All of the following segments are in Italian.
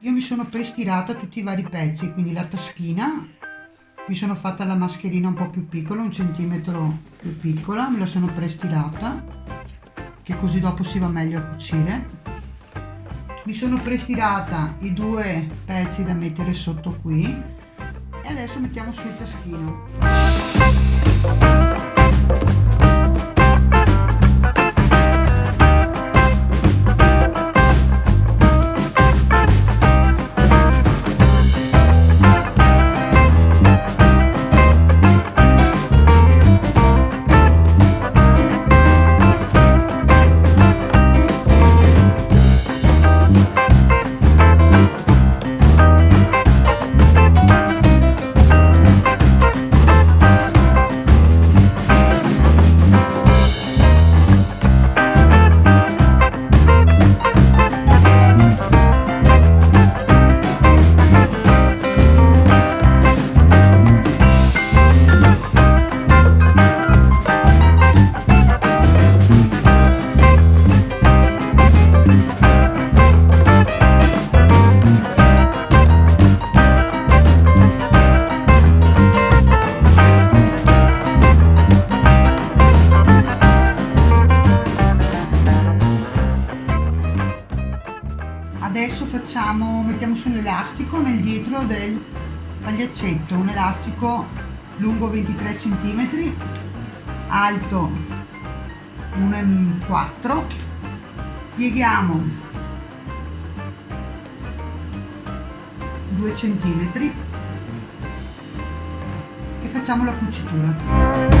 io mi sono prestirata tutti i vari pezzi quindi la taschina mi sono fatta la mascherina un po' più piccola un centimetro più piccola me la sono prestirata che così dopo si va meglio a cucire. Mi sono prestirata i due pezzi da mettere sotto qui e adesso mettiamo sul taschino facciamo mettiamo su l'elastico nel dietro del pagliaccetto un elastico lungo 23 cm alto 1,4 pieghiamo 2 cm e facciamo la cucitura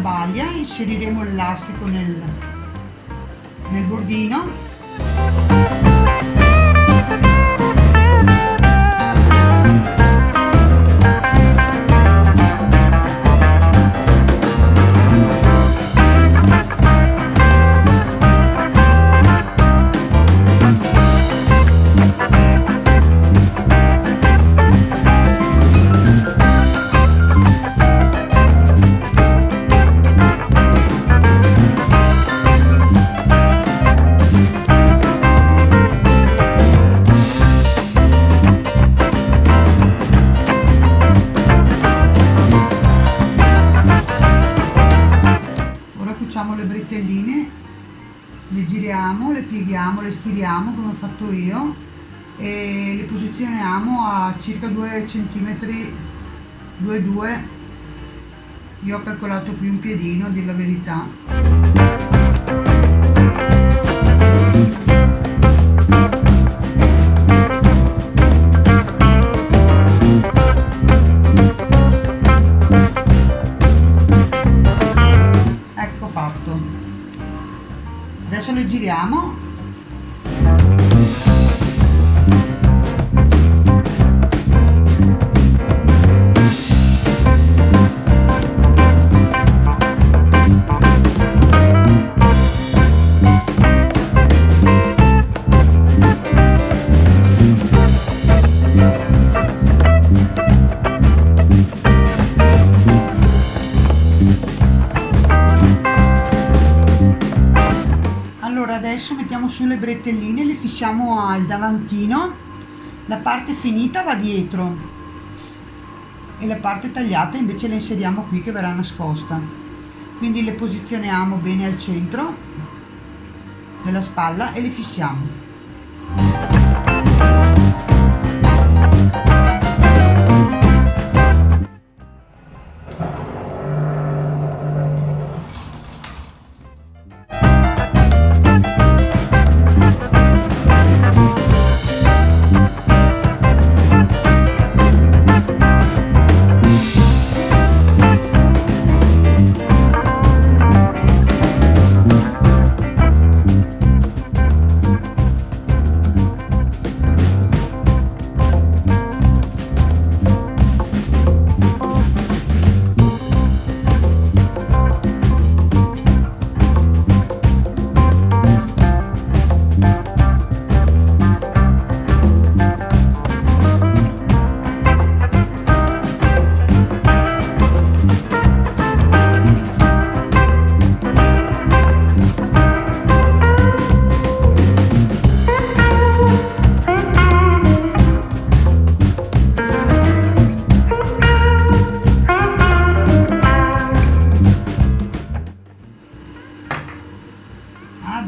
maglia inseriremo l'elastico nel, nel bordino pieghiamo, le stiriamo come ho fatto io e le posizioniamo a circa 2 cm 2,2 io ho calcolato qui un piedino a dire la verità adesso le giriamo adesso mettiamo su le bretelline le fissiamo al davantino. La parte finita va dietro e la parte tagliata invece la inseriamo qui che verrà nascosta. Quindi le posizioniamo bene al centro della spalla e le fissiamo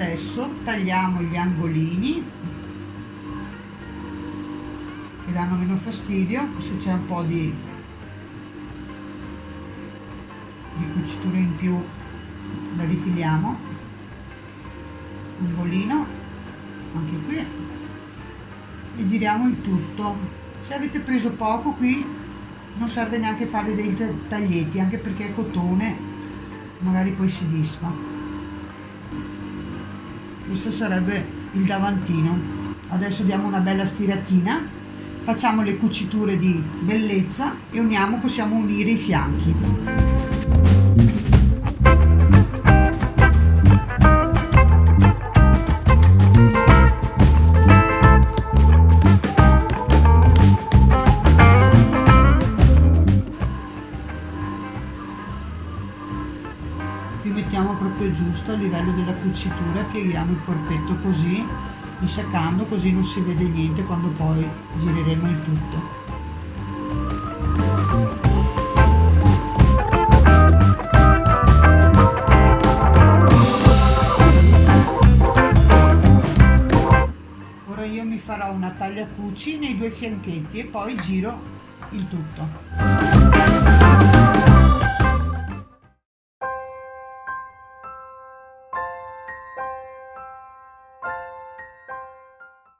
adesso tagliamo gli angolini che danno meno fastidio se c'è un po' di, di cucitura in più la rifiliamo. Angolino anche qui e giriamo il tutto. Se avete preso poco qui non serve neanche fare dei taglietti anche perché è cotone magari poi si disfa questo sarebbe il davantino. Adesso diamo una bella stiratina facciamo le cuciture di bellezza e uniamo possiamo unire i fianchi mettiamo proprio giusto a livello della cucitura pieghiamo il corpetto così disaccando così non si vede niente quando poi gireremo il tutto. Ora io mi farò una taglia cuci nei due fianchetti e poi giro il tutto